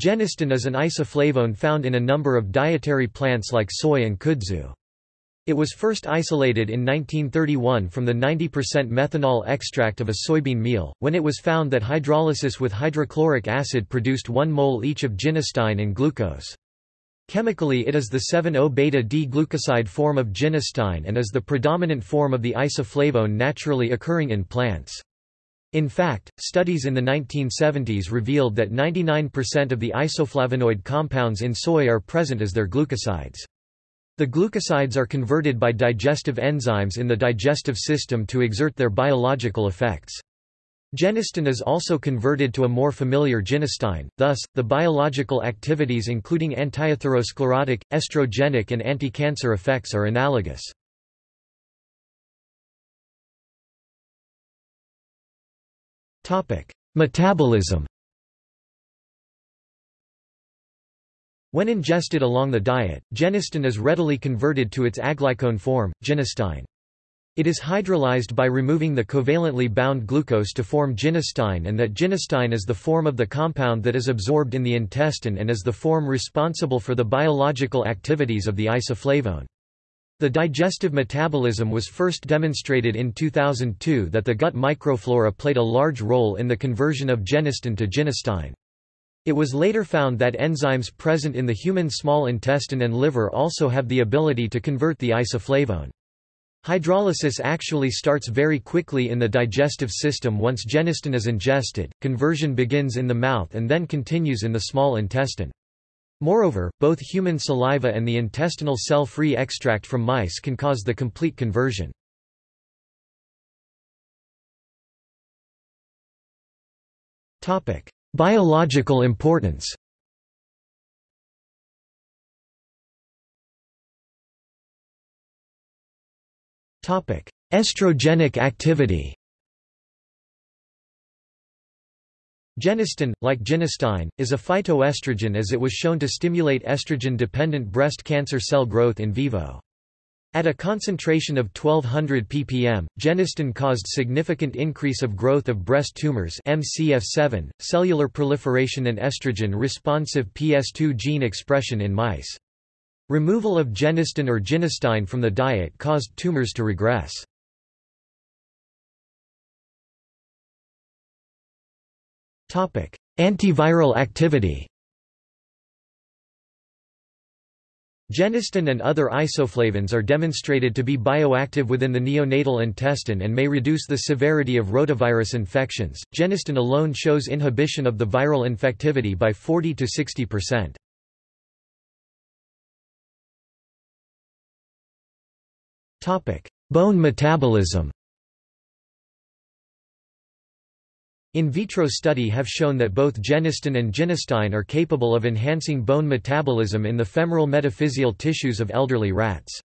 Genistin is an isoflavone found in a number of dietary plants like soy and kudzu. It was first isolated in 1931 from the 90% methanol extract of a soybean meal, when it was found that hydrolysis with hydrochloric acid produced 1 mole each of genistein and glucose. Chemically it is the 7-O-beta-D-glucoside form of genistein and is the predominant form of the isoflavone naturally occurring in plants. In fact, studies in the 1970s revealed that 99% of the isoflavonoid compounds in soy are present as their glucosides. The glucosides are converted by digestive enzymes in the digestive system to exert their biological effects. Genistin is also converted to a more familiar genistein, thus, the biological activities including antiatherosclerotic, estrogenic and anti-cancer effects are analogous. Metabolism When ingested along the diet, genistin is readily converted to its aglycone form, genistein. It is hydrolyzed by removing the covalently bound glucose to form genistein and that genistein is the form of the compound that is absorbed in the intestine and is the form responsible for the biological activities of the isoflavone. The digestive metabolism was first demonstrated in 2002 that the gut microflora played a large role in the conversion of genistin to genistein. It was later found that enzymes present in the human small intestine and liver also have the ability to convert the isoflavone. Hydrolysis actually starts very quickly in the digestive system once genistin is ingested, conversion begins in the mouth and then continues in the small intestine. Moreover, both human saliva and the intestinal cell-free extract from mice can cause the complete conversion. Biological importance Estrogenic activity Genistin, like genistein, is a phytoestrogen as it was shown to stimulate estrogen-dependent breast cancer cell growth in vivo. At a concentration of 1200 ppm, genistin caused significant increase of growth of breast tumors MCF7, cellular proliferation and estrogen-responsive PS2 gene expression in mice. Removal of genistin or genistein from the diet caused tumors to regress. Antiviral activity Genistin and other isoflavones are demonstrated to be bioactive within the neonatal intestine and may reduce the severity of rotavirus infections. Genistin alone shows inhibition of the viral infectivity by 40 to 60%. Topic: Bone metabolism. In vitro study have shown that both genistin and genistein are capable of enhancing bone metabolism in the femoral metaphyseal tissues of elderly rats.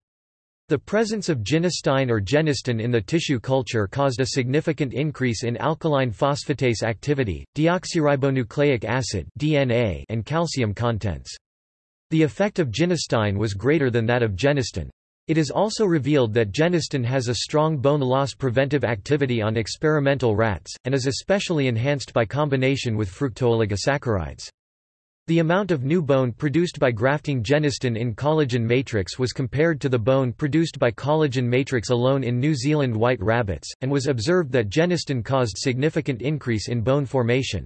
The presence of genistein or genistin in the tissue culture caused a significant increase in alkaline phosphatase activity, deoxyribonucleic acid (DNA), and calcium contents. The effect of genistein was greater than that of genistin. It is also revealed that genistin has a strong bone loss preventive activity on experimental rats, and is especially enhanced by combination with fructooligosaccharides. The amount of new bone produced by grafting genistin in collagen matrix was compared to the bone produced by collagen matrix alone in New Zealand white rabbits, and was observed that genistin caused significant increase in bone formation.